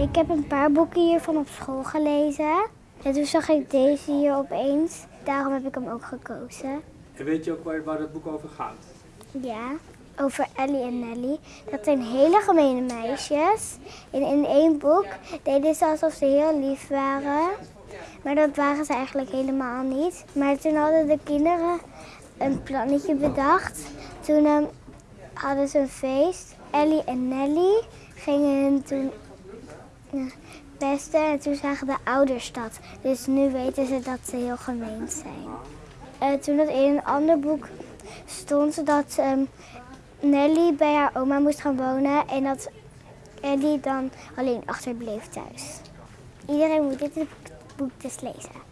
Ik heb een paar boeken hiervan op school gelezen. En toen zag ik deze hier opeens. Daarom heb ik hem ook gekozen. En weet je ook waar, waar dat boek over gaat? Ja, over Ellie en Nelly. Dat zijn hele gemene meisjes. En in één boek deden ze alsof ze heel lief waren. Maar dat waren ze eigenlijk helemaal niet. Maar toen hadden de kinderen een plannetje bedacht. Toen ehm, hadden ze een feest. Ellie en Nelly gingen toen pesten. En toen zagen de ouders dat. Dus nu weten ze dat ze heel gemeen zijn. Eh, toen dat in een ander boek stond dat ehm, Nelly bij haar oma moest gaan wonen en dat Ellie dan alleen achterbleef thuis. Iedereen moet dit boek dus lezen.